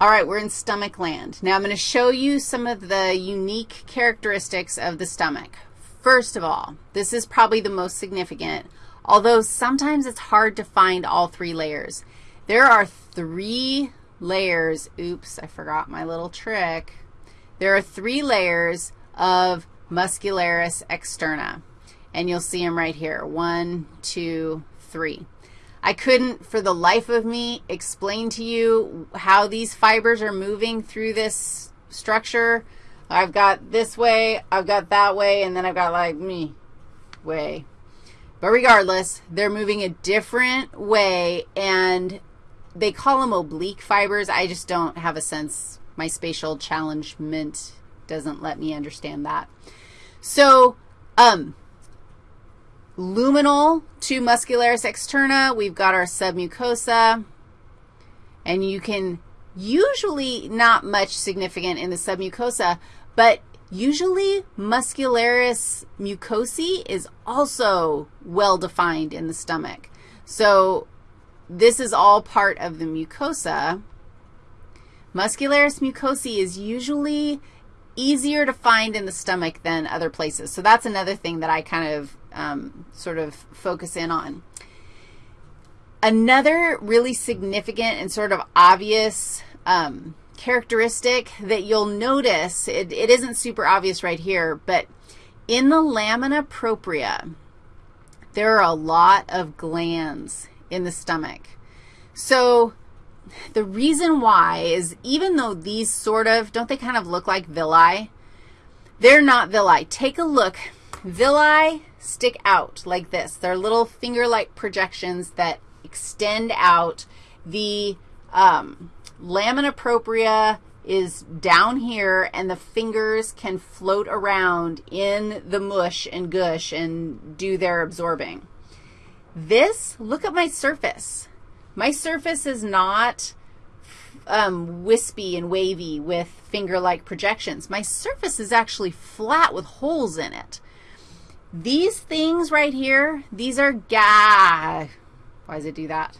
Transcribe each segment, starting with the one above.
All right, we're in stomach land. Now I'm going to show you some of the unique characteristics of the stomach. First of all, this is probably the most significant, although sometimes it's hard to find all three layers. There are three layers. Oops, I forgot my little trick. There are three layers of muscularis externa, and you'll see them right here. One, two, three. I couldn't, for the life of me, explain to you how these fibers are moving through this structure. I've got this way, I've got that way, and then I've got like me way. But regardless, they're moving a different way, and they call them oblique fibers. I just don't have a sense. My spatial challengement doesn't let me understand that. So, um, luminal to muscularis externa, we've got our submucosa, and you can usually not much significant in the submucosa, but usually muscularis mucosae is also well-defined in the stomach. So this is all part of the mucosa. Muscularis mucosae is usually easier to find in the stomach than other places. So that's another thing that I kind of um, sort of focus in on. Another really significant and sort of obvious um, characteristic that you'll notice, it, it isn't super obvious right here, but in the lamina propria, there are a lot of glands in the stomach. So the reason why is even though these sort of, don't they kind of look like villi? They're not villi. Take a look. Villi stick out like this. They're little finger-like projections that extend out. The um, lamina propria is down here, and the fingers can float around in the mush and gush and do their absorbing. This, look at my surface. My surface is not um, wispy and wavy with finger-like projections. My surface is actually flat with holes in it. These things right here, these are ga. Why does it do that?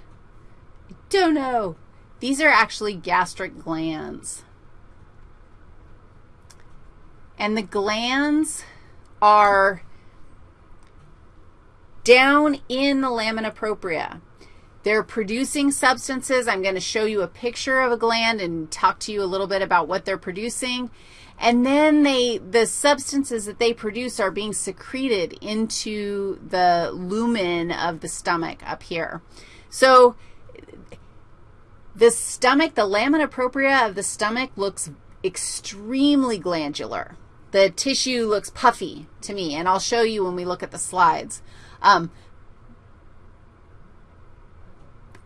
I don't know. These are actually gastric glands. And the glands are down in the lamina propria. They're producing substances. I'm going to show you a picture of a gland and talk to you a little bit about what they're producing. And then they, the substances that they produce are being secreted into the lumen of the stomach up here. So the stomach, the lamina propria of the stomach looks extremely glandular. The tissue looks puffy to me, and I'll show you when we look at the slides. Um,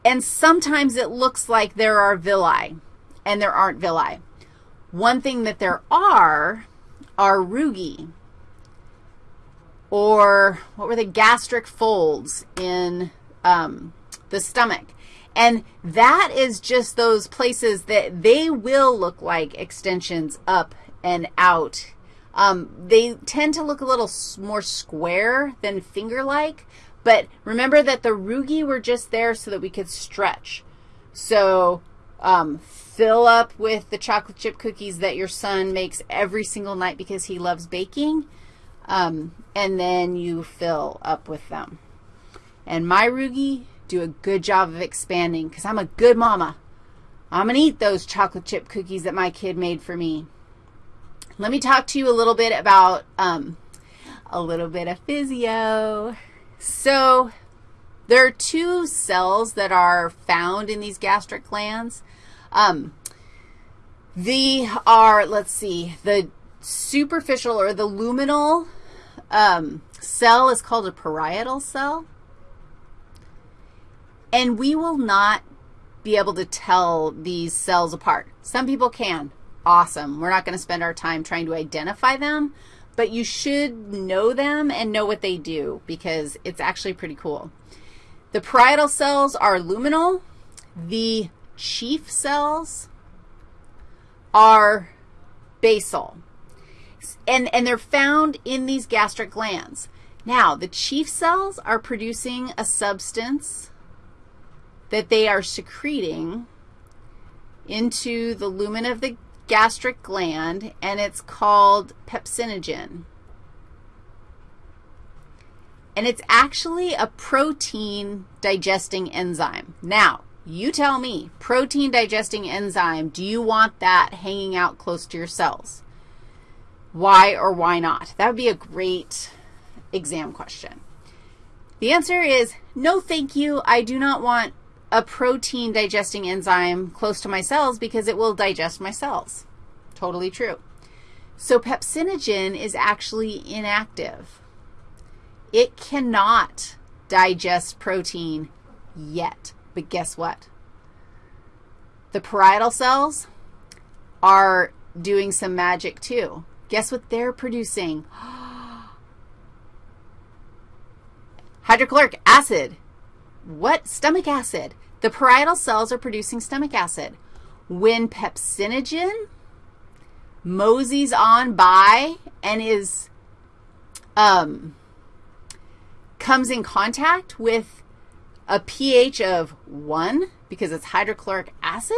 and sometimes it looks like there are villi, and there aren't villi. One thing that there are are rugae, or what were the gastric folds in um, the stomach. And that is just those places that they will look like extensions up and out um, they tend to look a little more square than finger-like, but remember that the rugae were just there so that we could stretch. So um, fill up with the chocolate chip cookies that your son makes every single night because he loves baking, um, and then you fill up with them. And my rugae do a good job of expanding because I'm a good mama. I'm going to eat those chocolate chip cookies that my kid made for me. Let me talk to you a little bit about um, a little bit of physio. So there are two cells that are found in these gastric glands. Um, the are, let's see, the superficial or the luminal um, cell is called a parietal cell. And we will not be able to tell these cells apart. Some people can awesome. We're not going to spend our time trying to identify them, but you should know them and know what they do because it's actually pretty cool. The parietal cells are luminal. The chief cells are basal. And, and they're found in these gastric glands. Now, the chief cells are producing a substance that they are secreting into the lumen of the gastric gland, and it's called pepsinogen. And it's actually a protein digesting enzyme. Now, you tell me, protein digesting enzyme, do you want that hanging out close to your cells? Why or why not? That would be a great exam question. The answer is no, thank you. I do not want a protein digesting enzyme close to my cells because it will digest my cells. Totally true. So pepsinogen is actually inactive. It cannot digest protein yet. But guess what? The parietal cells are doing some magic too. Guess what they're producing? Hydrochloric acid. What? Stomach acid. The parietal cells are producing stomach acid. When pepsinogen moseys on by and is, um, comes in contact with a pH of 1 because it's hydrochloric acid,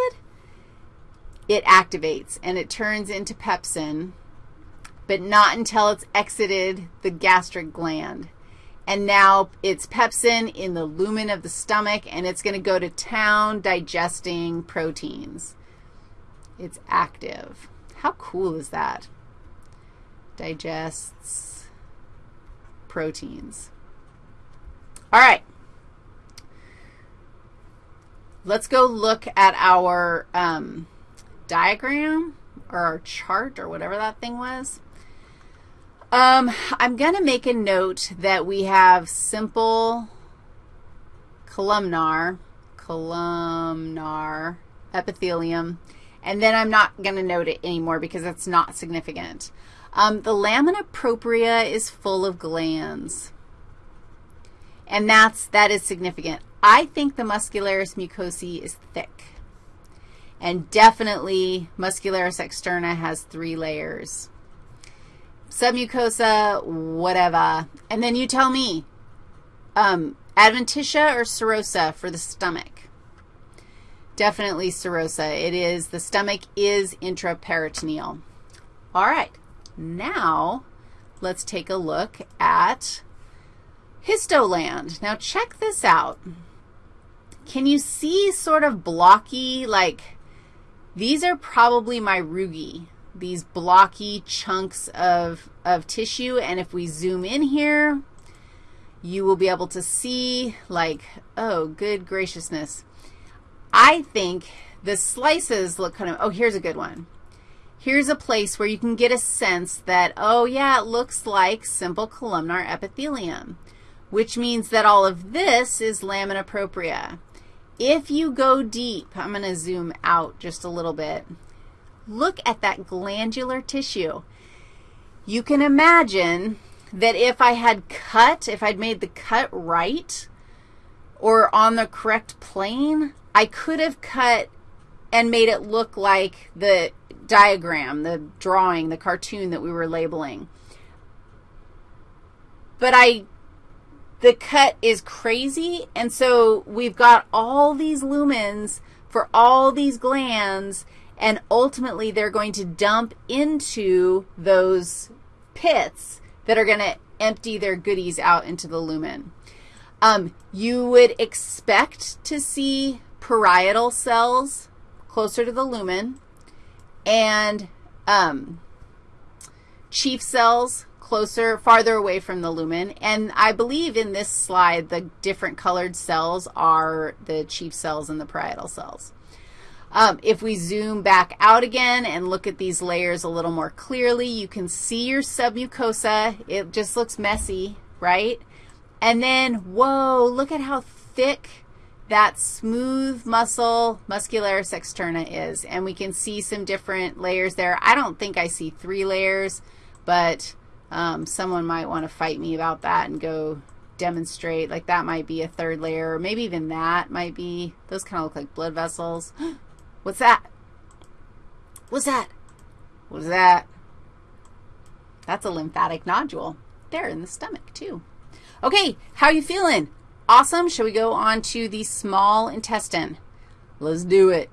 it activates and it turns into pepsin, but not until it's exited the gastric gland. And now it's pepsin in the lumen of the stomach, and it's going to go to town digesting proteins. It's active. How cool is that? Digests proteins. All right. Let's go look at our um, diagram or our chart or whatever that thing was. Um, I'm going to make a note that we have simple columnar, columnar epithelium, and then I'm not going to note it anymore because it's not significant. Um, the lamina propria is full of glands, and that's, that is significant. I think the muscularis mucosae is thick. And definitely muscularis externa has three layers. Submucosa, whatever. And then you tell me, um, adventitia or serosa for the stomach? Definitely serosa. It is, the stomach is intraperitoneal. All right. Now, let's take a look at histoland. Now, check this out. Can you see sort of blocky, like these are probably my rugae, these blocky chunks of, of tissue, and if we zoom in here, you will be able to see like, oh, good graciousness. I think the slices look kind of, oh, here's a good one. Here's a place where you can get a sense that, oh, yeah, it looks like simple columnar epithelium, which means that all of this is lamina propria. If you go deep, I'm going to zoom out just a little bit. Look at that glandular tissue. You can imagine that if I had cut, if I'd made the cut right or on the correct plane, I could have cut and made it look like the diagram, the drawing, the cartoon that we were labeling. But I the cut is crazy, and so we've got all these lumens for all these glands, and ultimately they're going to dump into those pits that are going to empty their goodies out into the lumen. Um, you would expect to see parietal cells closer to the lumen and um, chief cells closer, farther away from the lumen. And I believe in this slide, the different colored cells are the chief cells and the parietal cells. Um, if we zoom back out again and look at these layers a little more clearly, you can see your submucosa. It just looks messy, right? And then, whoa, look at how thick that smooth muscle muscularis externa is. And we can see some different layers there. I don't think I see three layers, but um, someone might want to fight me about that and go demonstrate. Like that might be a third layer, or maybe even that might be. Those kind of look like blood vessels. What's that? What's that? What's that? That's a lymphatic nodule. There in the stomach, too. Okay, how are you feeling? Awesome. Shall we go on to the small intestine? Let's do it.